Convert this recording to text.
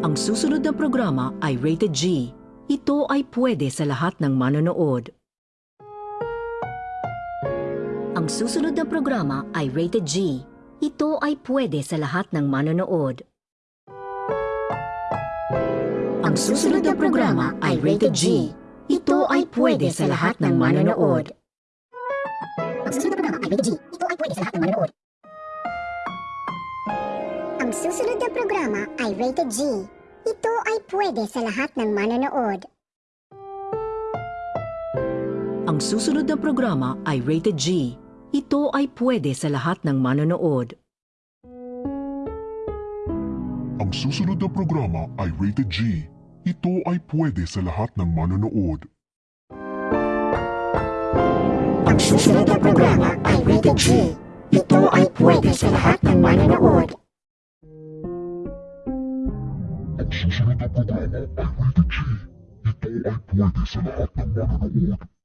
Ang susunod na programa ay rated G. Ito ay pwede sa lahat ng manonood. Ang susunod na programa ay rated G. Ito ay pwede sa lahat ng manonood. Ang susunod na programa ay rated G. Ito ay pwede sa lahat ng manonood. Ang susunod na programa ay rated G. Ito ay pwede sa lahat ng manonood. Ang susunod na programa ay rated G. Ito ay pwede sa lahat ng manonood. Ang susunod na programa ay rated G. Ito ay pwede sa lahat ng manonood. Ang susunod na programa ay rated G. Ito ay pwede sa lahat ng manonood. Ang susunod na programa ay rated G. Ito ay pwede sa lahat ng manonood. Ang susunod na programa ay rated G. Ito ay pwede sa lahat ng manonood.